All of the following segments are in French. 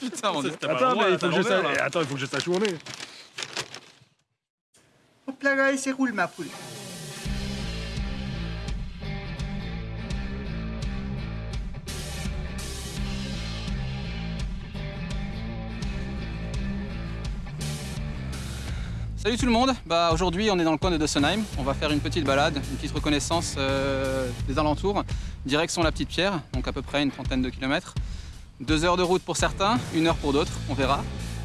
Putain, mon dieu. Attends, mais il faut que je sache. Attends, il faut que je sache où on est. Hop là, là, et c'est roule ma poule. Salut tout le monde, bah, aujourd'hui on est dans le coin de Dossenheim, on va faire une petite balade, une petite reconnaissance euh, des alentours, direction la Petite Pierre, donc à peu près une trentaine de kilomètres. Deux heures de route pour certains, une heure pour d'autres, on verra.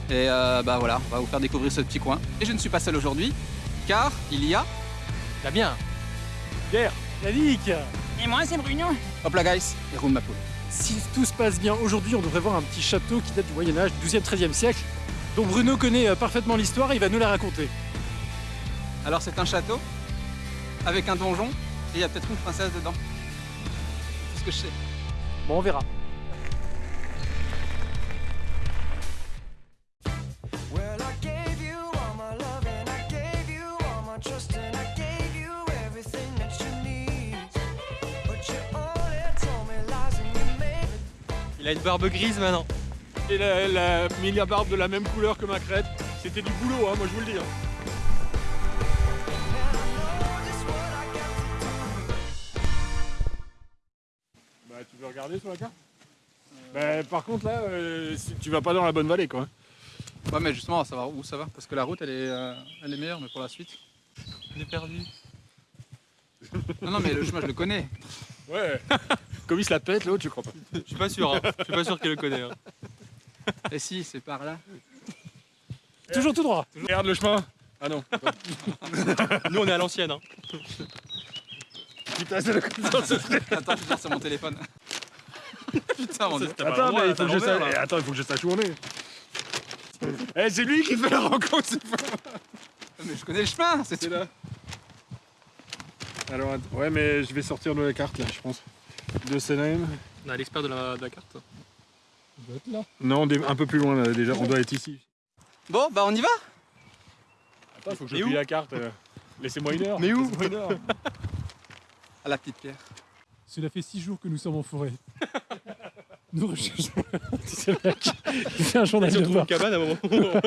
Et euh, bah voilà, on va vous faire découvrir ce petit coin. Et je ne suis pas seul aujourd'hui, car il y a... Damien Pierre Yannick Et moi c'est Bruno Hop là guys, et roule ma poule. Si tout se passe bien, aujourd'hui on devrait voir un petit château qui date du Moyen-Âge, 12e, 13e siècle, dont Bruno connaît euh, parfaitement l'histoire et il va nous la raconter. Alors c'est un château, avec un donjon, et il y a peut-être une princesse dedans. C'est ce que je sais. Bon, on verra. A une barbe grise maintenant. Et la, la, la barbe de la même couleur que ma crête. C'était du boulot, hein, moi je vous le dis. hein. Bah, tu veux regarder sur la carte? Bah, par contre, là, euh, si- tu vas pas dans la bonne vallée, quoi. Ouais mais justement, on va savoir où ça va, parce que la route elle est, euh, elle est meilleure, mais pour la suite... On est perdu. Non, non, mais le chemin je le connais. Ouais. Comme il se la pète, l'autre, tu crois pas. Je suis pas sûr, hein. je suis pas sûr qu'il le connaît. hein. Et si, c'est par là. Toujours tout droit. Regarde le chemin. Ah non. Nous on est à l'ancienne. Hein. Putain, c'est le Attends, je vais sur mon téléphone. Putain, mon dieu. Pas Attends, droit, mais il faut que je sache. l'envers, eh, là. Attends, il faut que je sache où on est. Eh, c'est lui qui fait la rencontre, c'est pas Mais je connais le chemin, c'est C'est là. Alors, att- ouais, mais je vais sortir de la carte là, je pense. De Senheim. On a l'expert de la, de la carte. Non, on est un peu plus loin là, déjà. On doit être ici. Bon, bah on y va Attends, il faut que je plie la carte. euh. Laissez-moi une heure. Mais où Laissez-moi une heure. À la petite pierre. Cela fait six jours que nous sommes en forêt. Nous recherchons. C'est le mec. Il fait un journal on de une cabane à un moment.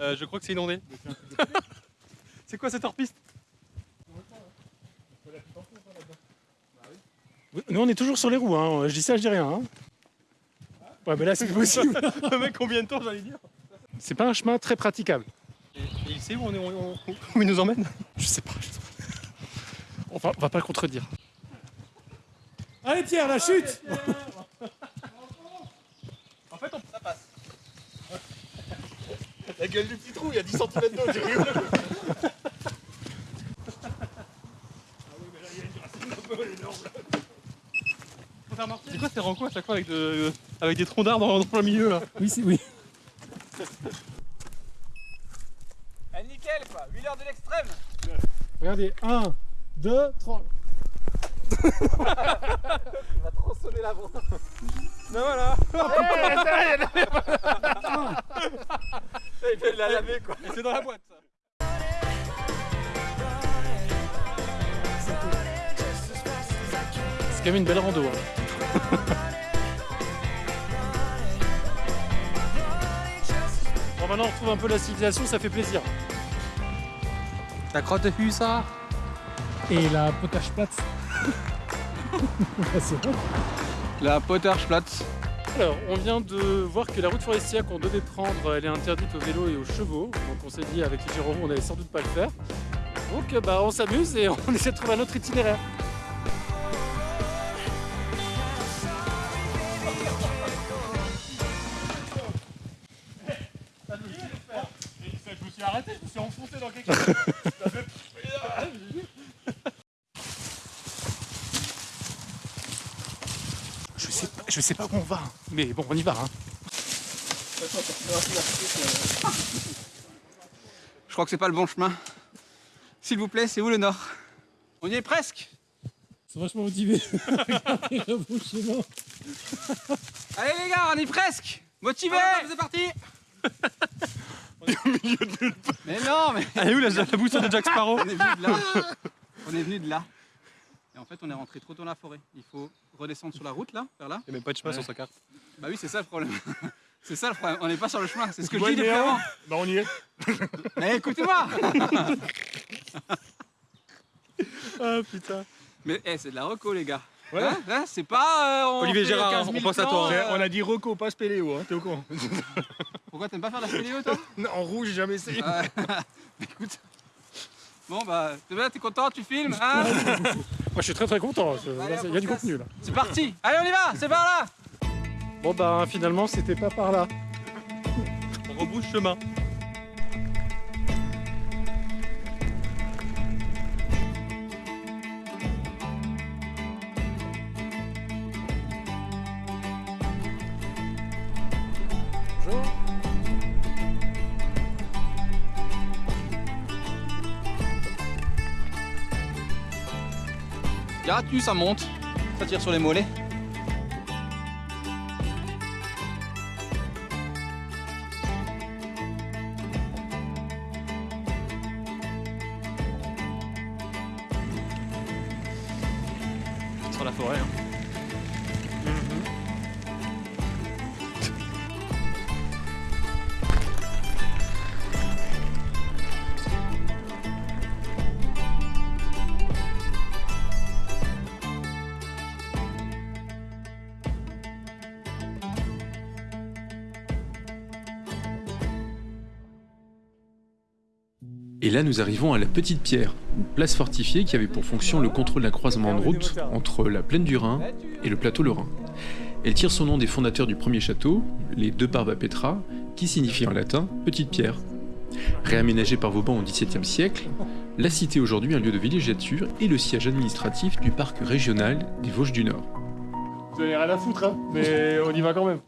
Euh, je crois que c'est inondé. c'est quoi cette hors-piste Nous on est toujours sur les roues, hein. je dis ça, je dis rien. hein. Ouais, mais là c'est possible. Le mec, combien de temps j'allais dire? C'est pas un chemin très praticable. et, et il sait où, on est, on- on- où il nous emmène? Je sais pas. je sais pas. On va, on va pas le contredire. Allez Pierre, la chute fait, on... ça passe. La gueule du petit trou, il y a 10 cm d'eau, tu rigoles. C'est quoi ces rencontres à chaque fois avec, de- avec des troncs d'arbres dans, dans le milieu là? Oui, c'est oui. Eh, nickel quoi, 8 heures de l'extrême Regardez, 1, 2, 3. Il va tronçonner la bande. Ben voilà Il vient de la laver quoi. Et c'est dans la boîte ça C'est quand même une belle rando. hein. Bon, maintenant on retrouve un peu la civilisation, ça fait plaisir. La crotte de ça Et la potage plate. La Pottersplatz. Alors, on vient de voir que la route forestière qu'on devait prendre, elle est interdite aux vélos et aux chevaux. Donc on s'est dit avec les Giro, on allait sans doute pas le faire. Donc euh, bah, on s'amuse et on essaie de trouver un autre itinéraire. Je me suis arrêté, je me suis enfoncé dans quelque chose. Je sais pas, où on va, mais bon, on y va. hein. Je crois que c'est pas le bon chemin. S'il vous plaît, c'est où le nord? On y est presque Ils sont vachement chemin. Allez les gars, on y est presque Motivé C'est parti Mais non, mais Elle est où la, la boussole de Jack Sparrow? On est venu de là. On est venu de là. Et en fait, on est rentré trop tôt dans la forêt. Il faut redescendre sur la route, là, vers là. Il n'y a même pas de chemin sur sa carte. Bah oui, c'est ça le problème. C'est ça le problème. On n'est pas sur le chemin. C'est ce que je dis depuis avant. Bah on y est. Mais écoutez-moi Ah putain. Mais eh, c'est de la reco, les gars. Ouais. Hein Hein, c'est pas. euh, on Olivier Gérard, 15 on 000 pense à toi, hein. euh, On a dit Rocco, pas Spéléo, hein, t'es au courant. Pourquoi t'aimes pas faire la spéléo, toi? Non, en rouge, j'ai jamais essayé. Ouais. Écoute. Bon, bah, t'es bien, t'es content, tu filmes hein? Moi, je suis très très content. Il y a du contenu là. C'est parti Allez, on y va C'est par là Bon, bah finalement, c'était pas par là. On rebrousse chemin. 4, ça monte. Ça tire sur les mollets. Sur la forêt. Hein. Et là, nous arrivons à la Petite Pierre, une place fortifiée qui avait pour fonction le contrôle d'un croisement de route entre la plaine du Rhin et le plateau lorrain. Elle tire son nom des fondateurs du premier château, les deux Barba Petra, qui signifie en latin Petite Pierre. Réaménagée par Vauban au XVIIe siècle, la cité est aujourd'hui un lieu de villégiature et le siège administratif du parc régional des Vosges du Nord. Vous avez rien à foutre, hein, mais on y va quand même.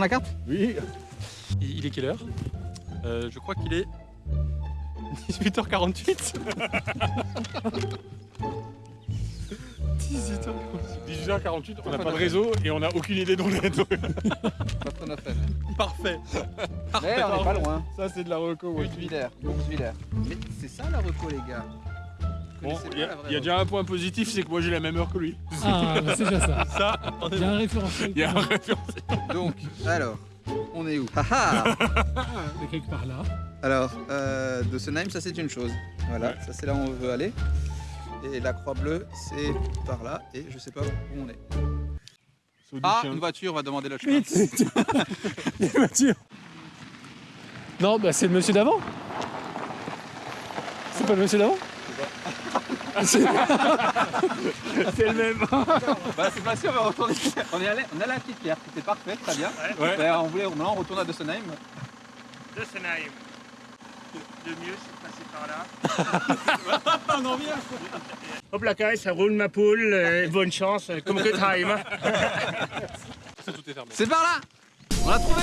Prendre la carte Oui. Il, il est quelle heure Euh, Je crois qu'il est 18h48. 18h48. 18h48, on n'a pas de réseau et on n'a aucune idée d'où on est. Parfait. Mais on n'est pas loin. Ça, c'est de la reco. ouais. Mais c'est ça la reco, les gars. Bon, il pas y, a- la vraie il y a reco. déjà un point positif, c'est que moi j'ai la même heure que lui. Ah, bah, c'est déjà ça. Ça, on est Il y a un référentiel. Il y a un. Donc, alors, on est où? Haha de quelque part là. Alors, euh, de Senheim, ça c'est une chose. Voilà, Ouais. ça c'est là où on veut aller. Et la croix bleue, c'est par là. Et je sais pas où on est. Saut du Ah, chien. une voiture va demander le chemin. Vite Les voitures Non, bah c'est le monsieur d'avant C'est pas le monsieur d'avant? C'est le même. Bah, c'est pas sûr, on va retourner. On est allé, on est allé à la petite pierre, c'était parfait, très bien. Ouais. On voulait, maintenant on retourne à Dossenheim. de Senheim. Le mieux, c'est de passer par là. Hop la caille, ça roule ma poule. euh, bonne chance, euh, comme que time. C'est par là On l'a trouvé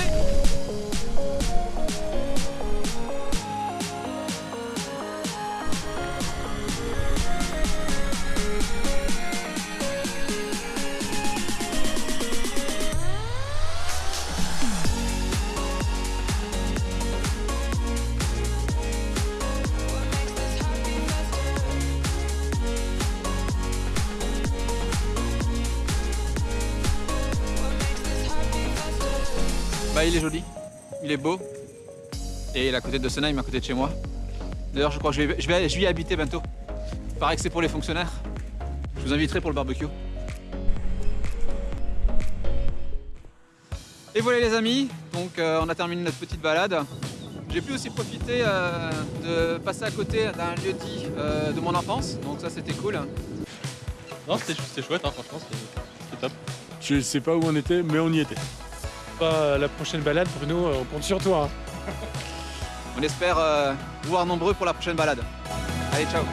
Bah, il est joli, il est beau. Et il est à côté de Dossenheim, à côté de chez moi. D'ailleurs, je crois que je vais, je vais, je vais y habiter bientôt. Il paraît que c'est pour les fonctionnaires. Je vous inviterai pour le barbecue. Et voilà les amis, donc euh, on a terminé notre petite balade. J'ai pu aussi profiter euh, de passer à côté d'un lieu dit euh, de mon enfance, donc ça c'était cool. Non, c'était chouette, hein, franchement, c'était c'était top. Je sais pas où on était, mais on y était. Bah, la prochaine balade, Bruno, euh, on compte sur toi. hein. On espère euh, vous voir nombreux pour la prochaine balade. Allez, ciao